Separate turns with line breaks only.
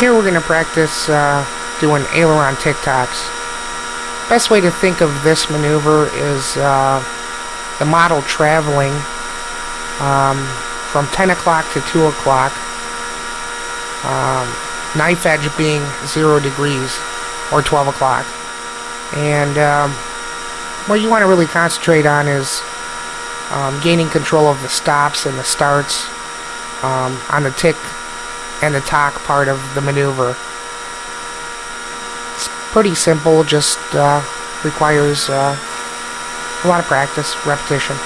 Here we're going to practice uh, doing aileron tic-tocs. Best way to think of this maneuver is uh, the model traveling um, from 10 o'clock to 2 o'clock, um, knife edge being 0 degrees, or 12 o'clock. And um, what you want to really concentrate on is um, gaining control of the stops and the starts um, on the tick and attack part of the maneuver. It's pretty simple, just uh, requires uh, a lot of practice, repetition.